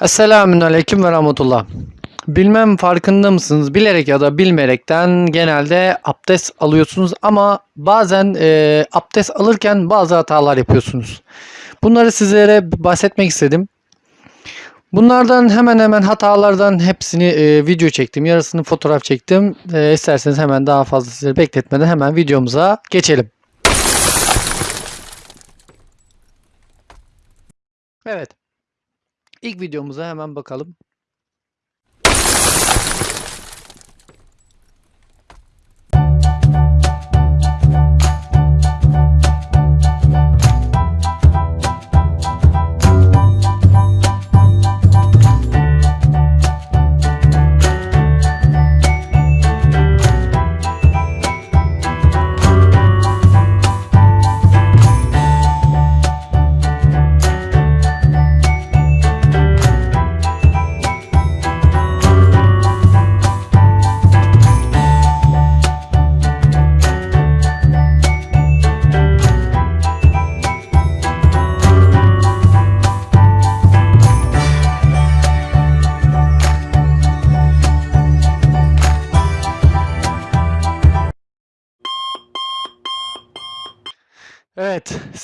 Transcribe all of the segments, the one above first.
Esselamun Aleyküm ve Rahmetullah. Bilmem farkında mısınız? Bilerek ya da bilmeyerekten genelde abdest alıyorsunuz ama bazen e, abdest alırken bazı hatalar yapıyorsunuz. Bunları sizlere bahsetmek istedim. Bunlardan hemen hemen hatalardan hepsini e, video çektim. Yarısını fotoğraf çektim. E, isterseniz hemen daha fazla sizleri bekletmeden hemen videomuza geçelim. Evet. İlk videomuza hemen bakalım.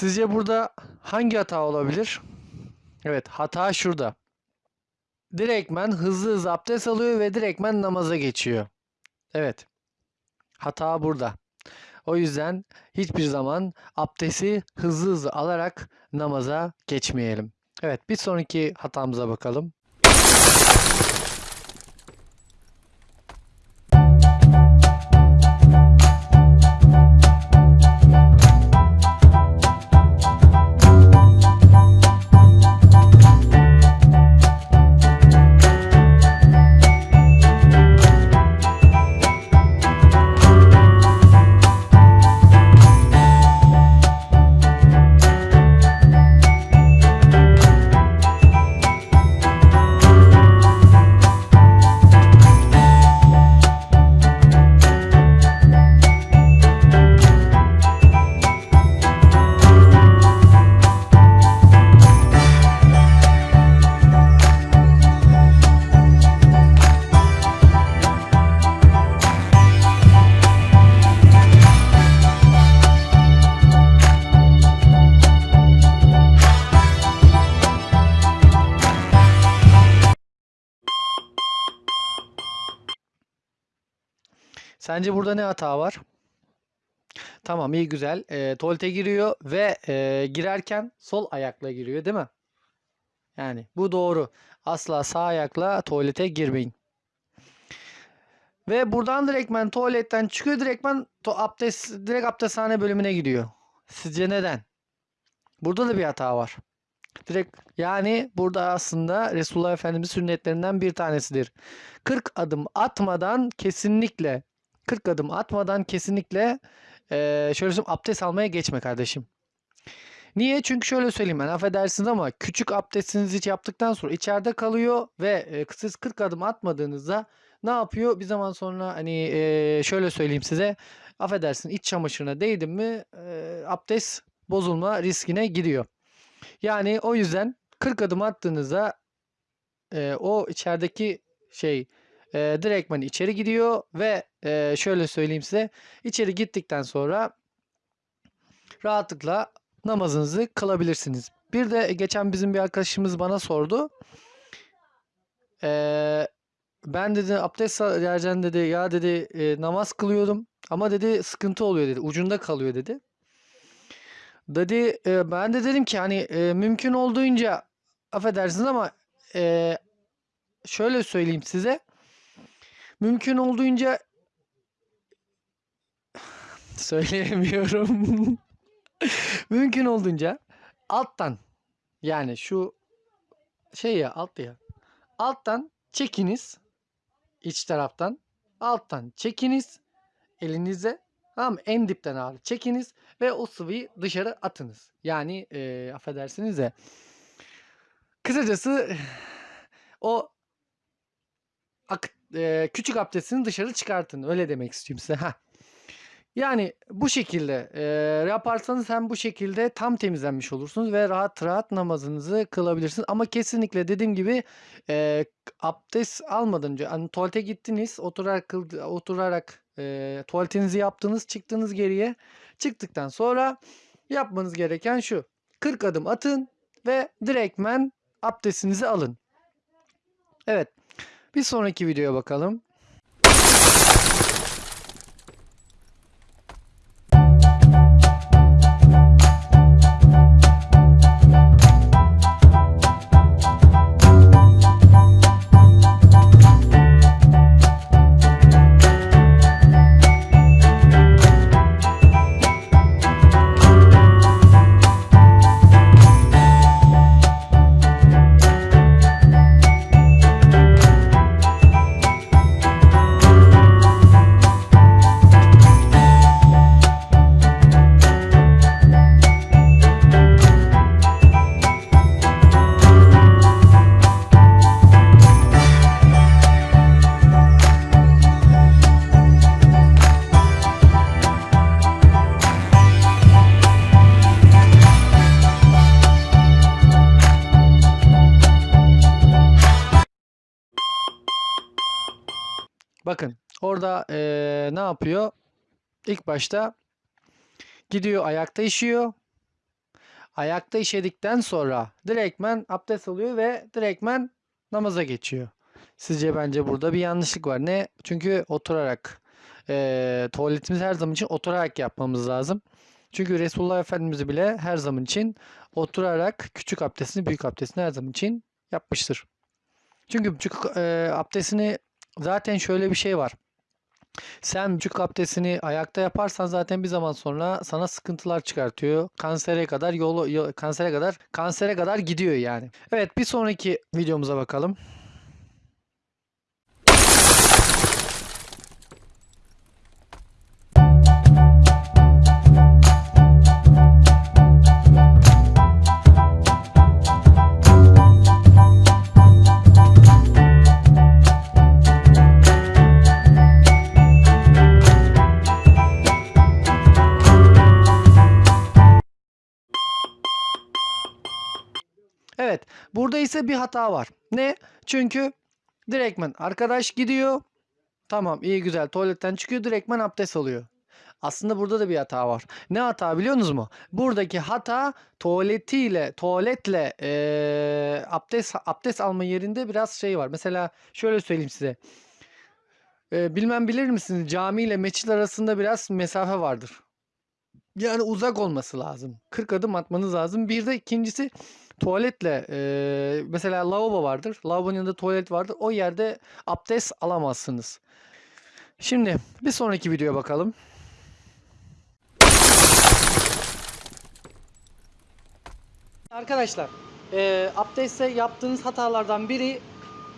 Sizce burada hangi hata olabilir? Evet, hata şurada. Direktmen hızlı hızlı abdest alıyor ve direktmen namaza geçiyor. Evet, hata burada. O yüzden hiçbir zaman abdesti hızlı hızlı alarak namaza geçmeyelim. Evet, bir sonraki hatamıza bakalım. Sence burada ne hata var? Tamam, iyi güzel. Eee, tuvalete giriyor ve eee, girerken sol ayakla giriyor, değil mi? Yani bu doğru. Asla sağ ayakla tuvalete girmeyin. Ve buradan direktmen tuvaletten çıkıyor direktmen to abdest direkt abdesthane bölümüne gidiyor. Sizce neden? Burada da bir hata var. Direkt yani burada aslında Resulullah Efendimiz sünnetlerinden bir tanesidir. 40 adım atmadan kesinlikle 40 adım atmadan kesinlikle eee şöyle söyleyeyim abdest almaya geçme kardeşim. Niye? Çünkü şöyle söyleyeyim ben affedersiniz ama küçük abdestinizi yaptıktan sonra içeride kalıyor ve e, siz 40 adım atmadığınızda ne yapıyor? Bir zaman sonra hani e, şöyle söyleyeyim size affedersin iç çamaşırına değdin mi e, abdest bozulma riskine giriyor. Yani o yüzden 40 adım attığınızda e, o içerideki şey e, direktmen içeri gidiyor ve e, şöyle söyleyeyim size içeri gittikten sonra rahatlıkla namazınızı kılabilirsiniz. Bir de geçen bizim bir arkadaşımız bana sordu. Eee, ben dedi abdest vereceğim dedi ya dedi e, namaz kılıyordum ama dedi sıkıntı oluyor dedi ucunda kalıyor dedi. Dedi e, ben de dedim ki hani e, mümkün olduğunca affedersiniz ama e, şöyle söyleyeyim size mümkün olduğunca söyleyemiyorum. Mümkün olduğunca alttan yani şu şey ya alt ya alttan çekiniz iç taraftan alttan çekiniz elinize tamam? En dipten ağrı çekiniz ve o sıvıyı dışarı atınız. Yani e, affedersiniz de kısacası o ak- e, küçük abdestini dışarı çıkartın. Öyle demek istiyorum size. Heh. Yani bu şekilde e, yaparsanız hem bu şekilde tam temizlenmiş olursunuz ve rahat rahat namazınızı kılabilirsiniz. Ama kesinlikle dediğim gibi e, abdest almadan önce hani tuvalete gittiniz oturarak oturarak e, tuvaletinizi yaptınız çıktınız geriye çıktıktan sonra yapmanız gereken şu 40 adım atın ve direktmen abdestinizi alın. Evet bir sonraki videoya bakalım. Bakın orada eee, ne yapıyor? İlk başta gidiyor ayakta işiyor. Ayakta işedikten sonra direktmen abdest alıyor ve direktmen namaza geçiyor. Sizce bence burada bir yanlışlık var. Ne? Çünkü oturarak eee tuvaletimizi her zaman için oturarak yapmamız lazım. Çünkü Resulullah Efendimiz bile her zaman için oturarak küçük abdestini büyük abdestini her zaman için yapmıştır. Çünkü küçük eee, abdestini zaten şöyle bir şey var. Sen vücut abdestini ayakta yaparsan zaten bir zaman sonra sana sıkıntılar çıkartıyor. Kansere kadar yolu yo- kansere kadar kansere kadar gidiyor yani. Evet bir sonraki videomuza bakalım. Burada ise bir hata var. Ne? Çünkü direktmen arkadaş gidiyor. Tamam, iyi güzel tuvaletten çıkıyor direktmen abdest alıyor. Aslında burada da bir hata var. Ne hata biliyorsunuz mu? Buradaki hata tuvaletiyle, tuvaletle eee, abdest abdest alma yerinde biraz şey var. Mesela şöyle söyleyeyim size. Eee, bilmem bilir misiniz? Cami ile mescit arasında biraz mesafe vardır. Yani uzak olması lazım. 40 adım atmanız lazım. Bir de ikincisi tuvaletle eee, mesela lavabo vardır. Lavabonun yanında tuvalet vardır. O yerde abdest alamazsınız. Şimdi bir sonraki videoya bakalım. Arkadaşlar, eee abdestte yaptığınız hatalardan biri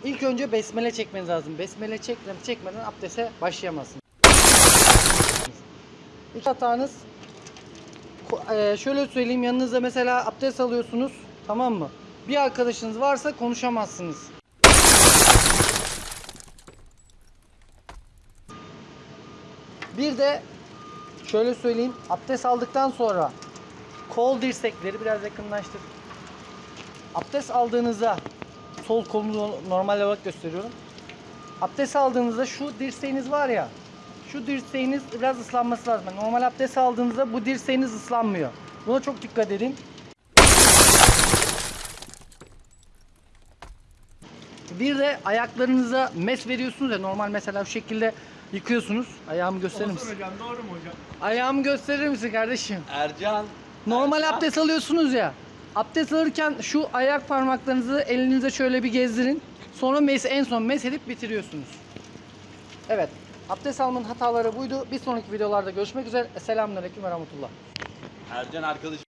ilk önce besmele çekmeniz lazım. Besmele çekmeden, çekmeden abdeste başlayamazsınız. İlk hatanız eee, şöyle söyleyeyim yanınızda mesela abdest alıyorsunuz tamam mı? Bir arkadaşınız varsa konuşamazsınız. Bir de şöyle söyleyeyim abdest aldıktan sonra kol dirsekleri biraz yakınlaştır. Abdest aldığınızda sol kolumu normal olarak gösteriyorum. Abdest aldığınızda şu dirseğiniz var ya şu dirseğiniz biraz ıslanması lazım. Normal abdest aldığınızda bu dirseğiniz ıslanmıyor. Buna çok dikkat edin. Bir de ayaklarınıza mes veriyorsunuz ya normal mesela şu şekilde yıkıyorsunuz. Ayağımı gösterir misin? hocam doğru mu hocam? Ayağımı gösterir misin kardeşim? Ercan. Normal Ercan. abdest alıyorsunuz ya. Abdest alırken şu ayak parmaklarınızı elinize şöyle bir gezdirin. Sonra mes en son mes edip bitiriyorsunuz. Evet. Abdest almanın hataları buydu. Bir sonraki videolarda görüşmek üzere. Selamünaleyküm ve rahmetullah. Ercan arkadaşım.